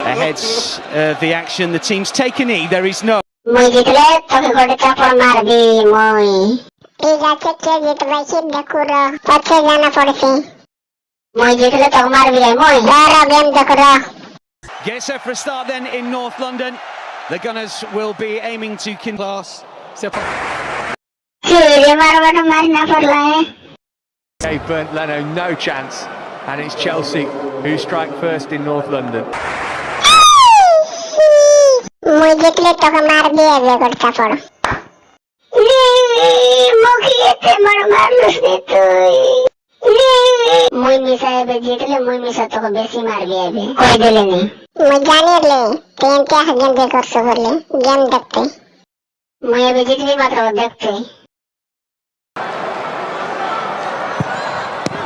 Ahead's uh, the action, the team's taken E, there is no... মই জিতলে তোকে গোটে চাপড় মারবি মই। ঠিক আছে কে জিতবাইছি দেখু র পছে জানা পড়ছে মই জিতলে তোকে মারবি রে মই। র game Yes, for a start then in North London. The Gunners will be aiming to kin class. They've Bernd Leno no chance, and it's Chelsea who strike first in North London. মুই দেখলে তোকে মার দিয়ে বিয়ে করতে পড়ো মুখিয়েতে মার মানুষ নে তুই। জিতলে মুই মিশা তোকে বেশি মার বিয়াবে কই দিলে নি? মুই জানি লে তুই কে গেম কে বলে গেম দেখতে। মুই এবে জিতলি মাত্র দেখতে।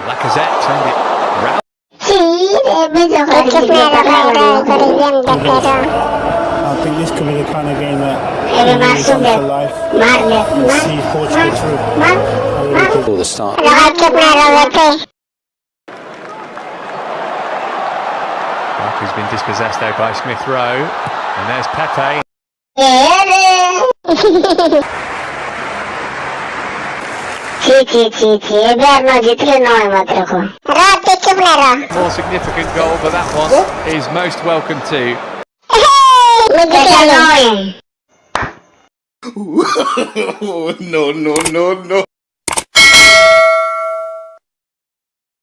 Lacazette turned it round. See, it was a hard game. I think this could be the kind of game that you really come to life and see Portugal through. I. The start. Lukaku's been dispossessed there by Smith Rowe, and there's Pepe. More significant goal, but that one is most welcome too look at that line. no, no, no, no.